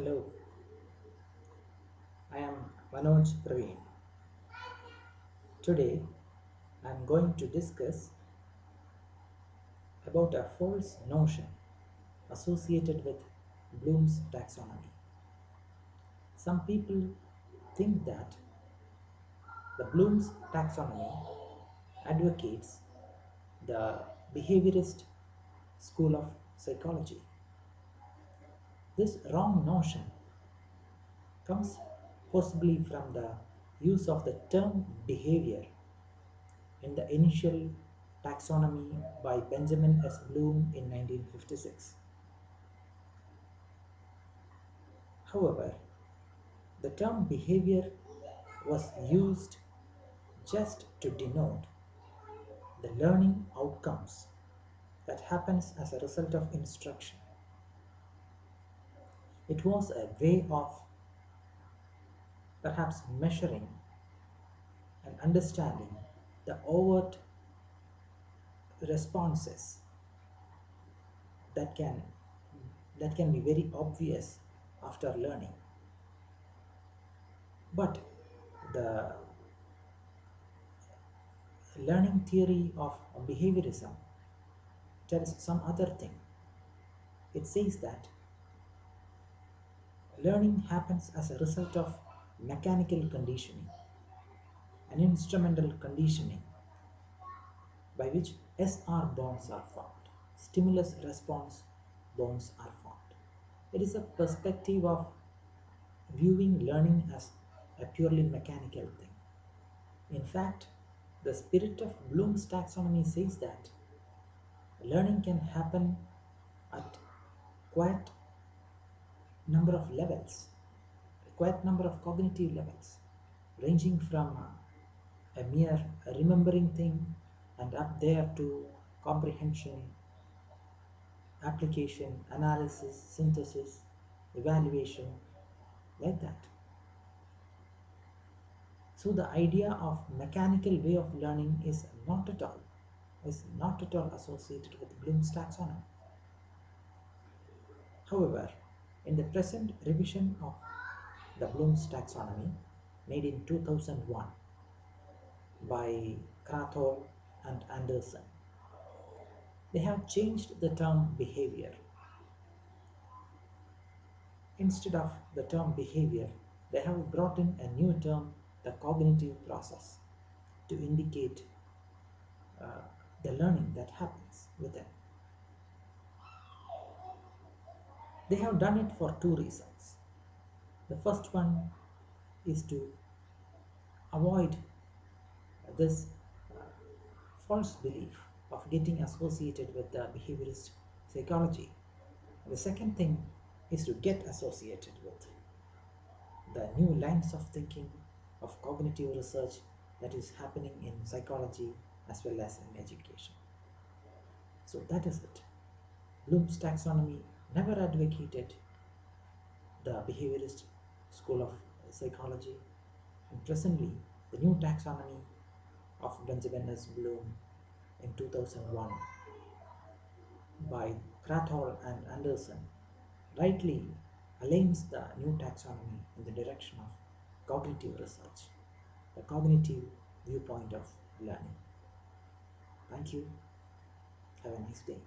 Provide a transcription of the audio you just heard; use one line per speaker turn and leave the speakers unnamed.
Hello, I am Manoj Praveen. Today I am going to discuss about a false notion associated with Bloom's taxonomy. Some people think that the Bloom's taxonomy advocates the behaviorist school of psychology. This wrong notion comes possibly from the use of the term behavior in the initial taxonomy by Benjamin S. Bloom in 1956. However, the term behavior was used just to denote the learning outcomes that happens as a result of instruction. It was a way of perhaps measuring and understanding the overt responses that can that can be very obvious after learning. But the learning theory of behaviorism tells some other thing. It says that learning happens as a result of mechanical conditioning and instrumental conditioning by which SR bonds are formed. Stimulus response bonds are formed. It is a perspective of viewing learning as a purely mechanical thing. In fact, the spirit of Bloom's taxonomy says that learning can happen at quite number of levels, quite number of cognitive levels, ranging from a mere remembering thing and up there to comprehension, application, analysis, synthesis, evaluation, like that. So the idea of mechanical way of learning is not at all is not at all associated with Bloom's taxonomy. However, in the present revision of the Bloom's taxonomy made in 2001 by Krathwohl and Anderson, they have changed the term behavior. Instead of the term behavior, they have brought in a new term, the cognitive process, to indicate uh, the learning that happens within. They have done it for two reasons. The first one is to avoid this uh, false belief of getting associated with the behaviorist psychology. The second thing is to get associated with the new lines of thinking of cognitive research that is happening in psychology as well as in education. So that is it. Bloom's taxonomy never advocated the behaviorist school of psychology and presently the new taxonomy of Benjamin S. Bloom in 2001 by Krathwohl and Anderson rightly aligns the new taxonomy in the direction of cognitive research, the cognitive viewpoint of learning. Thank you. Have a nice day.